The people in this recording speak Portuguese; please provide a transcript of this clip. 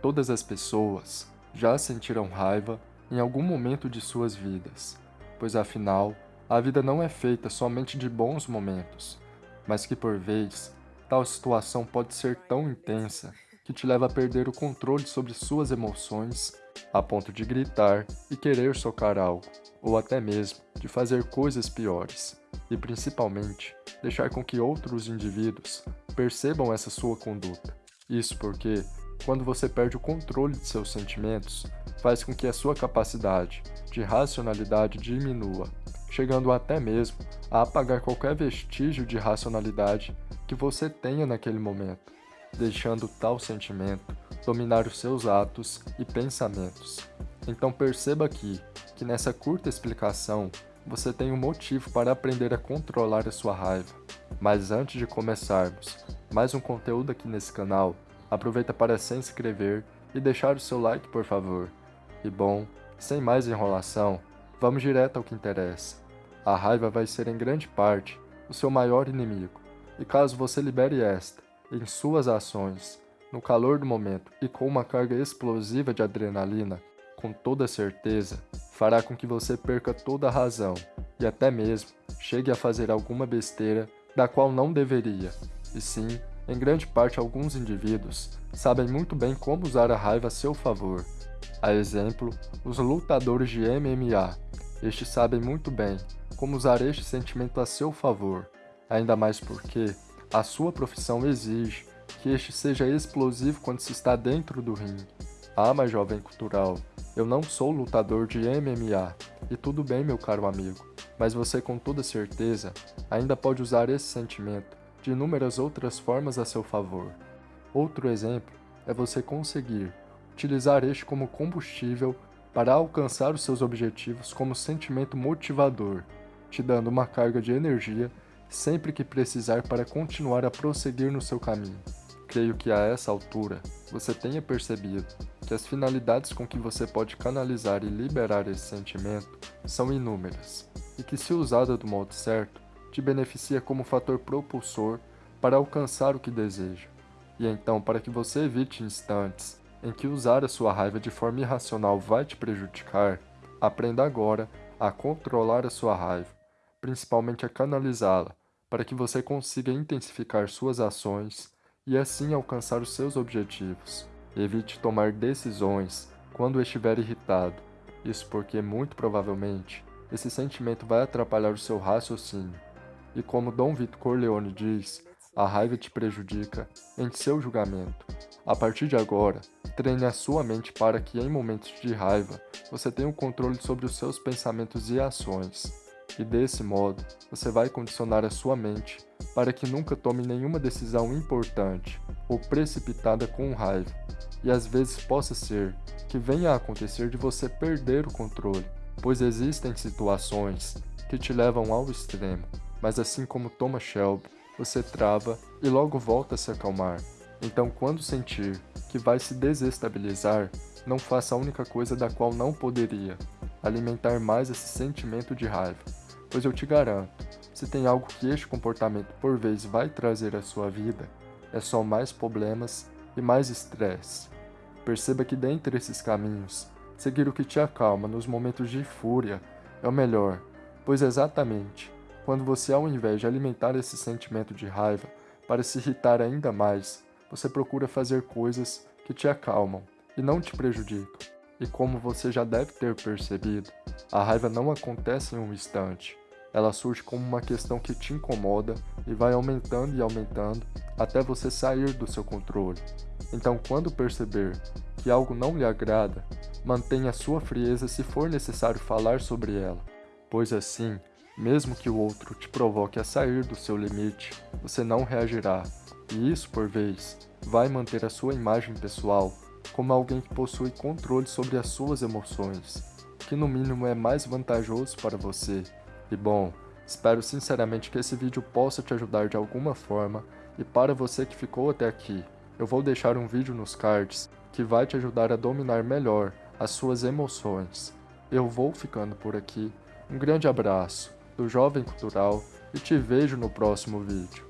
Todas as pessoas já sentiram raiva em algum momento de suas vidas, pois afinal, a vida não é feita somente de bons momentos, mas que por vez, tal situação pode ser tão intensa que te leva a perder o controle sobre suas emoções a ponto de gritar e querer socar algo, ou até mesmo de fazer coisas piores, e principalmente deixar com que outros indivíduos percebam essa sua conduta. Isso porque quando você perde o controle de seus sentimentos, faz com que a sua capacidade de racionalidade diminua, chegando até mesmo a apagar qualquer vestígio de racionalidade que você tenha naquele momento, deixando tal sentimento dominar os seus atos e pensamentos. Então perceba aqui que nessa curta explicação você tem um motivo para aprender a controlar a sua raiva. Mas antes de começarmos mais um conteúdo aqui nesse canal, Aproveita para se inscrever e deixar o seu like, por favor. E bom, sem mais enrolação, vamos direto ao que interessa. A raiva vai ser em grande parte o seu maior inimigo, e caso você libere esta em suas ações, no calor do momento e com uma carga explosiva de adrenalina, com toda certeza, fará com que você perca toda a razão e até mesmo chegue a fazer alguma besteira da qual não deveria, e sim em grande parte, alguns indivíduos sabem muito bem como usar a raiva a seu favor. A exemplo, os lutadores de MMA. Estes sabem muito bem como usar este sentimento a seu favor, ainda mais porque a sua profissão exige que este seja explosivo quando se está dentro do ringue. Ah, mas jovem cultural, eu não sou lutador de MMA, e tudo bem meu caro amigo, mas você com toda certeza ainda pode usar esse sentimento de inúmeras outras formas a seu favor. Outro exemplo é você conseguir utilizar este como combustível para alcançar os seus objetivos como sentimento motivador, te dando uma carga de energia sempre que precisar para continuar a prosseguir no seu caminho. Creio que a essa altura você tenha percebido que as finalidades com que você pode canalizar e liberar esse sentimento são inúmeras, e que se usada do modo certo, te beneficia como fator propulsor para alcançar o que deseja. E então, para que você evite instantes em que usar a sua raiva de forma irracional vai te prejudicar, aprenda agora a controlar a sua raiva, principalmente a canalizá-la, para que você consiga intensificar suas ações e assim alcançar os seus objetivos. Evite tomar decisões quando estiver irritado, isso porque muito provavelmente esse sentimento vai atrapalhar o seu raciocínio e como Dom Vito Corleone diz, a raiva te prejudica em seu julgamento. A partir de agora, treine a sua mente para que em momentos de raiva você tenha o um controle sobre os seus pensamentos e ações. E desse modo, você vai condicionar a sua mente para que nunca tome nenhuma decisão importante ou precipitada com raiva, e às vezes possa ser que venha a acontecer de você perder o controle, pois existem situações que te levam ao extremo, mas assim como Thomas Shelby, você trava e logo volta a se acalmar. Então quando sentir que vai se desestabilizar, não faça a única coisa da qual não poderia, alimentar mais esse sentimento de raiva. Pois eu te garanto, se tem algo que este comportamento por vez vai trazer à sua vida, é só mais problemas e mais estresse. Perceba que dentre esses caminhos, seguir o que te acalma nos momentos de fúria é o melhor, pois exatamente quando você, ao invés de alimentar esse sentimento de raiva para se irritar ainda mais, você procura fazer coisas que te acalmam e não te prejudicam. E como você já deve ter percebido, a raiva não acontece em um instante. Ela surge como uma questão que te incomoda e vai aumentando e aumentando até você sair do seu controle. Então, quando perceber que algo não lhe agrada, mantenha sua frieza se for necessário falar sobre ela, pois assim mesmo que o outro te provoque a sair do seu limite, você não reagirá, e isso, por vez, vai manter a sua imagem pessoal como alguém que possui controle sobre as suas emoções, que no mínimo é mais vantajoso para você. E bom, espero sinceramente que esse vídeo possa te ajudar de alguma forma, e para você que ficou até aqui, eu vou deixar um vídeo nos cards que vai te ajudar a dominar melhor as suas emoções. Eu vou ficando por aqui, um grande abraço do Jovem Cultural e te vejo no próximo vídeo.